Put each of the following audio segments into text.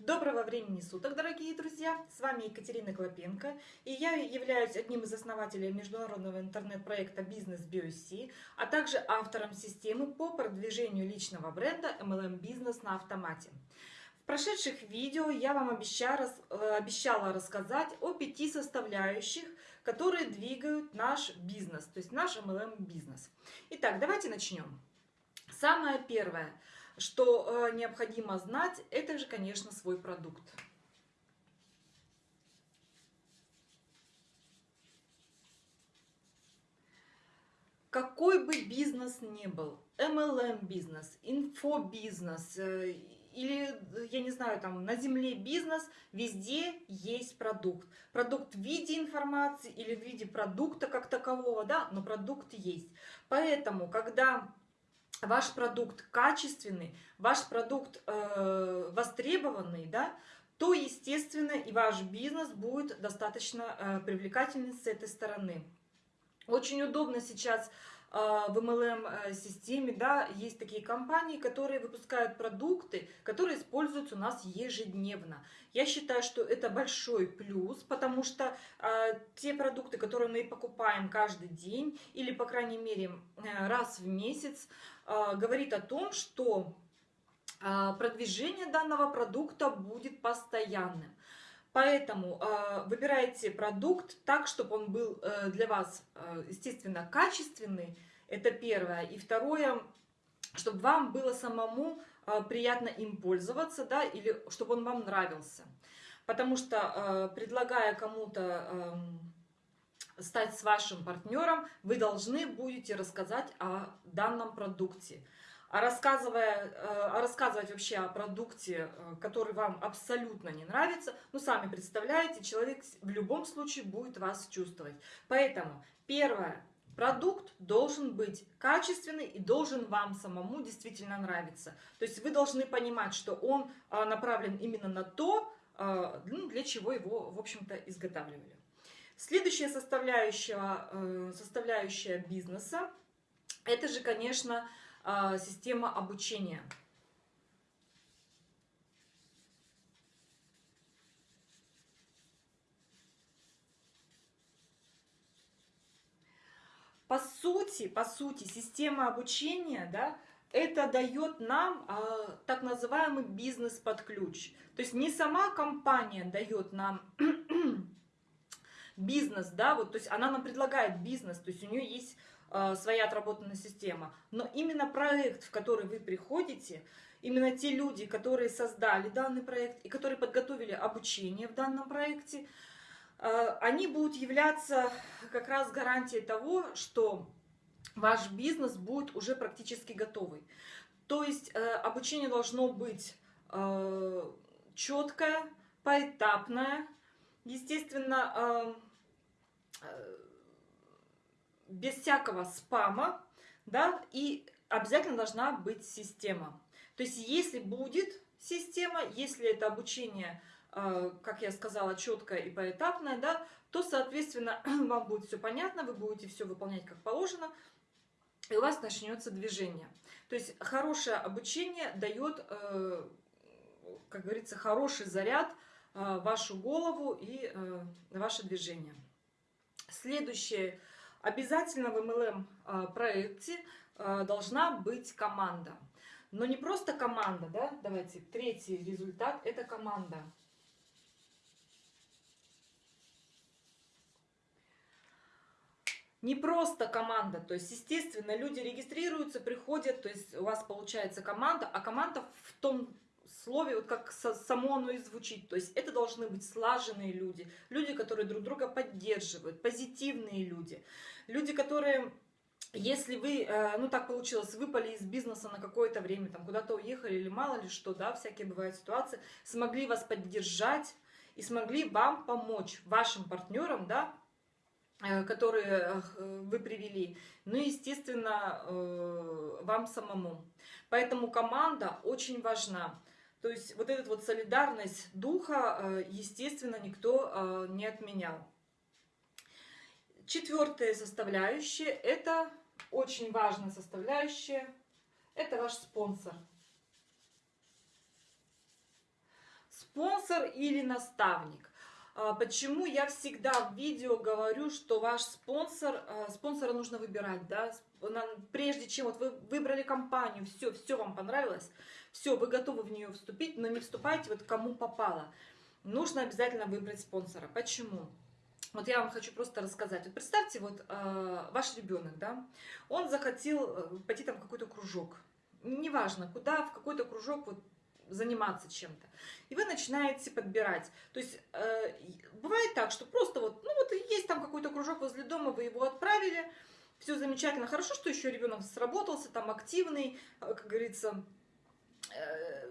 Доброго времени суток, дорогие друзья! С вами Екатерина Клопенко, и я являюсь одним из основателей международного интернет-проекта Business BioC, а также автором системы по продвижению личного бренда MLM Business на автомате. В прошедших видео я вам э, обещала рассказать о пяти составляющих, которые двигают наш бизнес, то есть наш MLM бизнес. Итак, давайте начнем. Самое первое – что э, необходимо знать, это же, конечно, свой продукт. Какой бы бизнес ни был, MLM бизнес, инфобизнес э, или, я не знаю, там на земле бизнес, везде есть продукт. Продукт в виде информации или в виде продукта как такового, да, но продукт есть. Поэтому, когда ваш продукт качественный, ваш продукт э, востребованный, да, то, естественно, и ваш бизнес будет достаточно э, привлекательный с этой стороны. Очень удобно сейчас а, в MLM-системе, да, есть такие компании, которые выпускают продукты, которые используются у нас ежедневно. Я считаю, что это большой плюс, потому что э, те продукты, которые мы покупаем каждый день или, по крайней мере, э, раз в месяц, э, говорит о том, что э, продвижение данного продукта будет постоянным. Поэтому э, выбирайте продукт так, чтобы он был э, для вас, э, естественно, качественный. Это первое. И второе, чтобы вам было самому э, приятно им пользоваться, да, или чтобы он вам нравился. Потому что, э, предлагая кому-то э, стать с вашим партнером, вы должны будете рассказать о данном продукте. А, рассказывая, э, а рассказывать вообще о продукте, э, который вам абсолютно не нравится, ну, сами представляете, человек в любом случае будет вас чувствовать. Поэтому, первое, продукт должен быть качественный и должен вам самому действительно нравиться. То есть вы должны понимать, что он э, направлен именно на то, ну, для чего его, в общем-то, изготавливали. Следующая составляющая, составляющая бизнеса, это же, конечно, а, система обучения. По сути, по сути, система обучения, да, это дает нам э, так называемый бизнес под ключ. То есть не сама компания дает нам бизнес, да, вот, то есть она нам предлагает бизнес, то есть у нее есть э, своя отработанная система, но именно проект, в который вы приходите, именно те люди, которые создали данный проект и которые подготовили обучение в данном проекте, э, они будут являться как раз гарантией того, что ваш бизнес будет уже практически готовый. То есть э, обучение должно быть э, четкое, поэтапное, естественно, э, без всякого спама, да, и обязательно должна быть система. То есть если будет система, если это обучение, э, как я сказала, четкое и поэтапное, да, то, соответственно, вам будет все понятно, вы будете все выполнять как положено, и у вас начнется движение. То есть хорошее обучение дает, э, как говорится, хороший заряд э, вашу голову и ваше движение. Следующее Обязательно в MLM а, проекте а, должна быть команда. Но не просто команда, да, давайте, третий результат – это команда. Не просто команда, то есть, естественно, люди регистрируются, приходят, то есть у вас получается команда, а команда в том слове, вот как само оно и звучит. То есть это должны быть слаженные люди, люди, которые друг друга поддерживают, позитивные люди, люди, которые... Если вы, э, ну так получилось, выпали из бизнеса на какое-то время, там куда-то уехали или мало ли что, да, всякие бывают ситуации, смогли вас поддержать и смогли вам помочь, вашим партнерам, да, э, которые э, вы привели, ну и, естественно, вам самому. Поэтому команда очень важна. То есть вот эта вот солидарность духа, э, естественно, никто э, не отменял. Четвертая составляющая, это очень важная составляющая, это ваш спонсор. спонсор или наставник. А, почему я всегда в видео говорю, что ваш спонсор, а, спонсора нужно выбирать, да, прежде чем вот вы выбрали компанию, все, все вам понравилось, все, вы готовы в нее вступить, но не вступайте вот кому попало. Нужно обязательно выбрать спонсора. Почему? Вот я вам хочу просто рассказать. Вот представьте, вот э, ваш ребенок, да, он захотел э, пойти там в какой-то кружок. Неважно, куда, в какой-то кружок вот заниматься чем-то. И вы начинаете подбирать. То есть э, бывает так, что просто вот, ну вот есть там какой-то кружок возле дома, вы его отправили, все замечательно. Хорошо, что еще ребенок сработался, там активный, э, как говорится, э,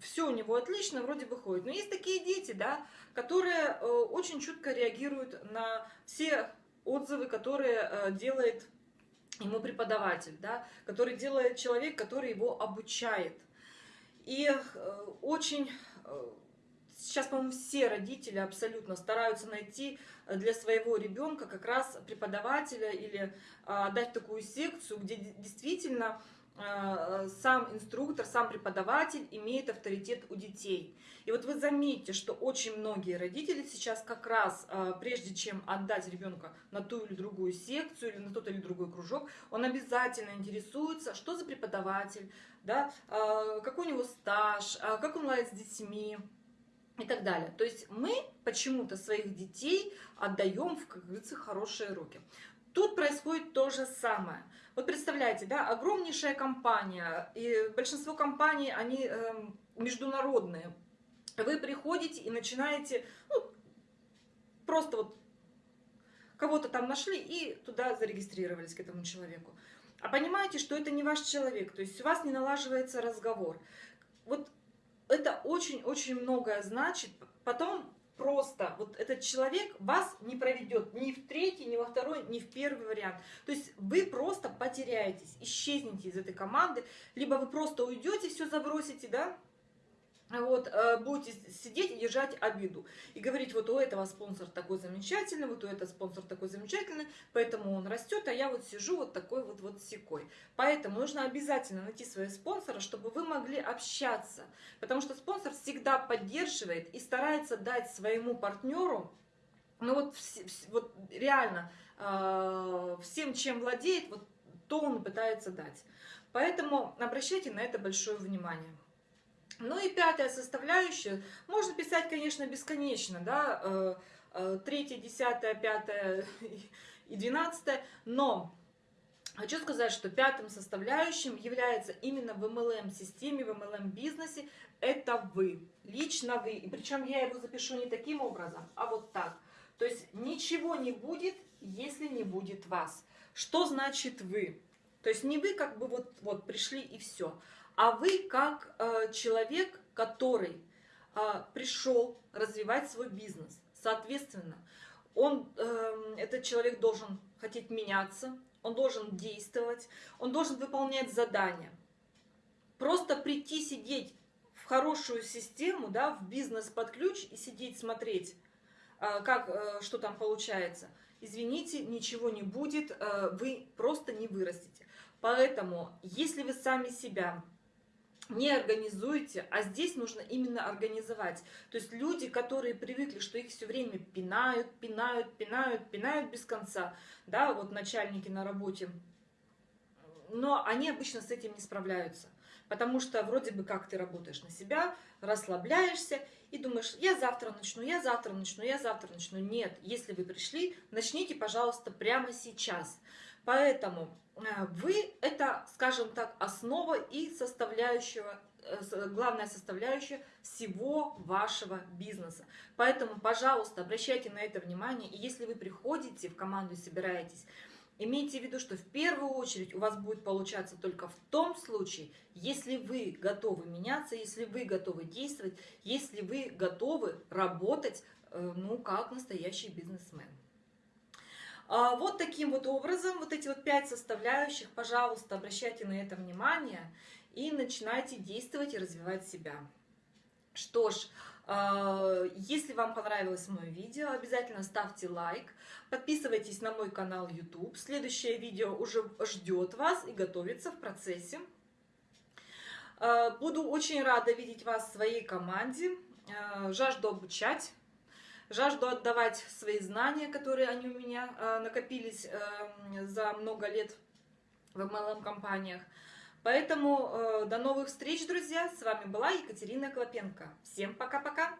все у него отлично, вроде бы ходит. Но есть такие дети, да, которые э, очень чутко реагируют на все отзывы, которые э, делает ему преподаватель, да, который делает человек, который его обучает. И очень сейчас, по-моему, все родители абсолютно стараются найти для своего ребенка как раз преподавателя или дать такую секцию, где действительно Э, сам инструктор, сам преподаватель имеет авторитет у детей. И вот вы заметите, что очень многие родители сейчас как раз, э, прежде чем отдать ребенка на ту или другую секцию или на тот или другой кружок, он обязательно интересуется, что за преподаватель, да, э, какой у него стаж, как он ладит с детьми, и так далее. То есть мы почему-то своих детей отдаем в, как говорится, хорошие руки. Тут происходит то же самое. Вот представляете, да, огромнейшая компания, и большинство компаний, они э, международные. Вы приходите и начинаете, ну, просто вот кого-то там нашли и туда зарегистрировались к этому человеку. А понимаете, что это не ваш человек, то есть у вас не налаживается разговор. Вот это очень-очень многое значит. Потом просто вот этот человек вас не проведет ни в третий, ни во второй, ни в первый вариант. То есть вы просто потеряетесь, исчезнете из этой команды, либо вы просто уйдете, все забросите, да, вот, э, будете сидеть и держать обиду. И говорить, вот у этого спонсор такой замечательный, вот у этого спонсор такой замечательный, поэтому он растет, а я вот сижу вот такой вот вот секой. Поэтому нужно обязательно найти своего спонсора, чтобы вы могли общаться. Потому что спонсор всегда поддерживает и старается дать своему партнеру, ну вот, вот реально, э, всем, чем владеет, вот то он пытается дать. Поэтому обращайте на это большое внимание. Ну и пятая составляющая, можно писать, конечно, бесконечно, да, э, э, третья, десятая, пятая и двенадцатая, но хочу сказать, что пятым составляющим является именно в MLM-системе, в MLM-бизнесе, это вы, лично вы, и причем я его запишу не таким образом, а вот так. То есть ничего не будет, если не будет вас. Что значит вы? То есть не вы как бы вот, вот пришли и все, а вы как э, человек, который э, пришел развивать свой бизнес. Соответственно, он, э, этот человек должен хотеть меняться, он должен действовать, он должен выполнять задания. Просто прийти сидеть в хорошую систему, да, в бизнес под ключ и сидеть смотреть, э, как, э, что там получается. Извините, ничего не будет, э, вы просто не вырастете. Поэтому, если вы сами себя не организуете, а здесь нужно именно организовать. То есть люди, которые привыкли, что их все время пинают, пинают, пинают, пинают без конца, да, вот начальники на работе, но они обычно с этим не справляются. Потому что вроде бы как ты работаешь на себя, расслабляешься и думаешь, я завтра начну, я завтра начну, я завтра начну. Нет, если вы пришли, начните, пожалуйста, прямо сейчас. Поэтому э, вы это, скажем так, основа и составляющего, э, главная составляющая всего вашего бизнеса. Поэтому, пожалуйста, обращайте на это внимание. И если вы приходите в команду и собираетесь, имейте в виду, что в первую очередь у вас будет получаться только в том случае, если вы готовы меняться, если вы готовы действовать, если вы готовы работать, э, ну, как настоящий бизнесмен. А, вот таким вот образом, вот эти вот пять составляющих, пожалуйста, обращайте на это внимание и начинайте действовать и развивать себя. Что ж, а, если вам понравилось мое видео, обязательно ставьте лайк, подписывайтесь на мой канал YouTube. Следующее видео уже ждет вас и готовится в процессе. Э, буду очень рада видеть вас в своей команде. Жажду обучать, жажду отдавать свои знания, которые они у меня накопились за много лет в MLM-компаниях. Поэтому до новых встреч, друзья. С вами была Екатерина Клопенко. Всем пока-пока.